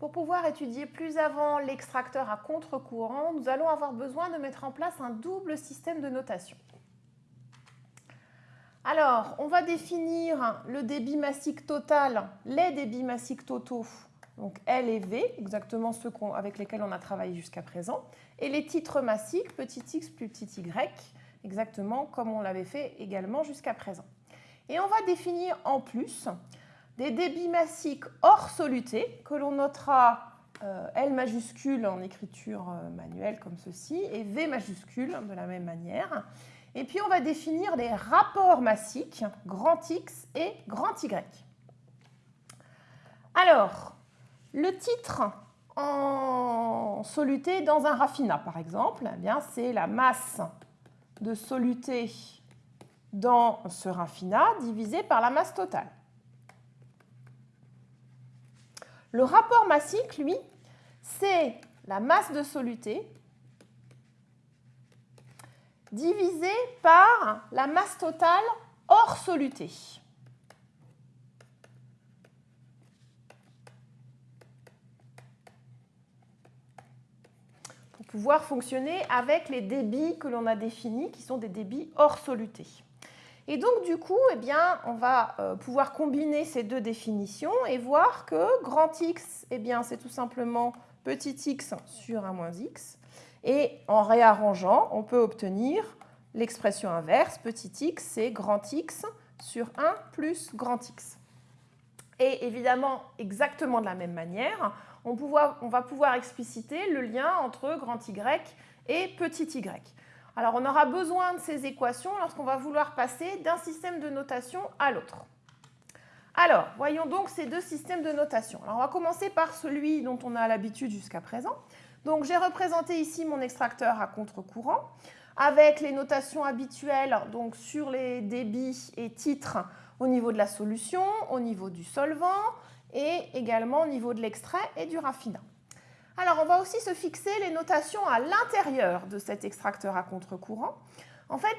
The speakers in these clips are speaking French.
Pour pouvoir étudier plus avant l'extracteur à contre-courant, nous allons avoir besoin de mettre en place un double système de notation. Alors, on va définir le débit massique total, les débits massiques totaux, donc L et V, exactement ceux avec lesquels on a travaillé jusqu'à présent, et les titres massiques, petit x plus petit y, exactement comme on l'avait fait également jusqu'à présent. Et on va définir en plus des débits massiques hors soluté que l'on notera euh, L majuscule en écriture euh, manuelle comme ceci et V majuscule de la même manière. Et puis on va définir les rapports massiques grand X et grand Y. Alors, le titre en soluté dans un raffinat par exemple, eh c'est la masse de soluté dans ce raffinat divisé par la masse totale. Le rapport massique, lui, c'est la masse de soluté divisée par la masse totale hors soluté. Pour pouvoir fonctionner avec les débits que l'on a définis, qui sont des débits hors soluté. Et donc, du coup, eh on va euh, pouvoir combiner ces deux définitions et voir que grand X, eh c'est tout simplement petit x sur 1 moins x. Et en réarrangeant, on peut obtenir l'expression inverse, petit x, c'est grand X sur 1 plus grand X. Et évidemment, exactement de la même manière, on, on va pouvoir expliciter le lien entre grand Y et petit y. Alors on aura besoin de ces équations lorsqu'on va vouloir passer d'un système de notation à l'autre. Alors, voyons donc ces deux systèmes de notation. Alors, on va commencer par celui dont on a l'habitude jusqu'à présent. Donc, j'ai représenté ici mon extracteur à contre-courant avec les notations habituelles donc sur les débits et titres au niveau de la solution, au niveau du solvant et également au niveau de l'extrait et du raffinat. Alors, on va aussi se fixer les notations à l'intérieur de cet extracteur à contre-courant. En fait,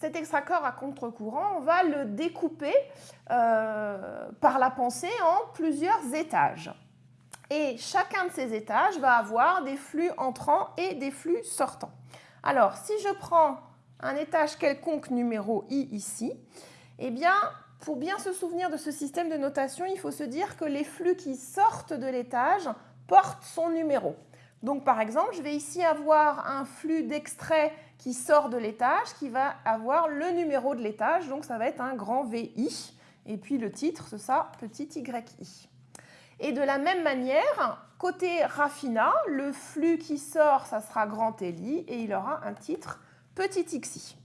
cet extracteur à contre-courant, on va le découper euh, par la pensée en plusieurs étages. Et chacun de ces étages va avoir des flux entrants et des flux sortants. Alors, si je prends un étage quelconque numéro i ici, eh bien, pour bien se souvenir de ce système de notation, il faut se dire que les flux qui sortent de l'étage porte son numéro. Donc par exemple, je vais ici avoir un flux d'extrait qui sort de l'étage qui va avoir le numéro de l'étage, donc ça va être un grand VI, et puis le titre, ce sera petit YI. Et de la même manière, côté raffinat, le flux qui sort, ça sera grand LI, et il aura un titre petit XI.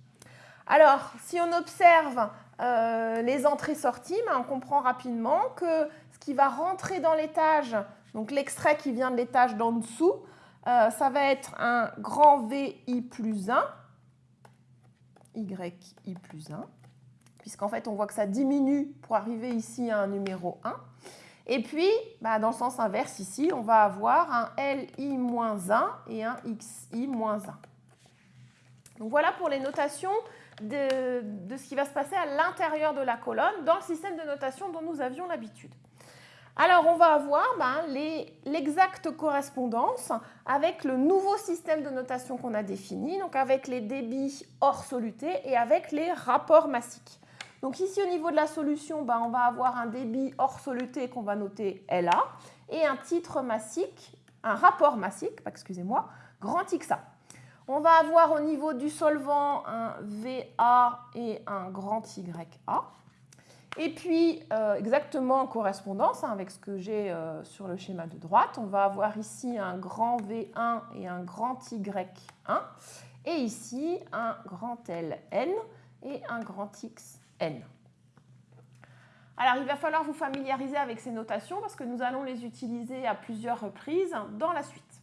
Alors, si on observe euh, les entrées-sorties, ben, on comprend rapidement que ce qui va rentrer dans l'étage donc l'extrait qui vient de l'étage d'en dessous, euh, ça va être un grand VI plus 1, YI plus 1, puisqu'en fait on voit que ça diminue pour arriver ici à un numéro 1. Et puis, bah, dans le sens inverse ici, on va avoir un LI moins 1 et un XI moins 1. Donc voilà pour les notations de ce qui va se passer à l'intérieur de la colonne dans le système de notation dont nous avions l'habitude. Alors, on va avoir ben, l'exacte correspondance avec le nouveau système de notation qu'on a défini, donc avec les débits hors soluté et avec les rapports massiques. Donc ici, au niveau de la solution, ben, on va avoir un débit hors soluté qu'on va noter LA et un un rapport massique, excusez-moi, grand XA. On va avoir au niveau du solvant un VA et un grand YA. Et puis, euh, exactement en correspondance hein, avec ce que j'ai euh, sur le schéma de droite, on va avoir ici un grand V1 et un grand Y1, et ici un grand LN et un grand XN. Alors, il va falloir vous familiariser avec ces notations parce que nous allons les utiliser à plusieurs reprises dans la suite.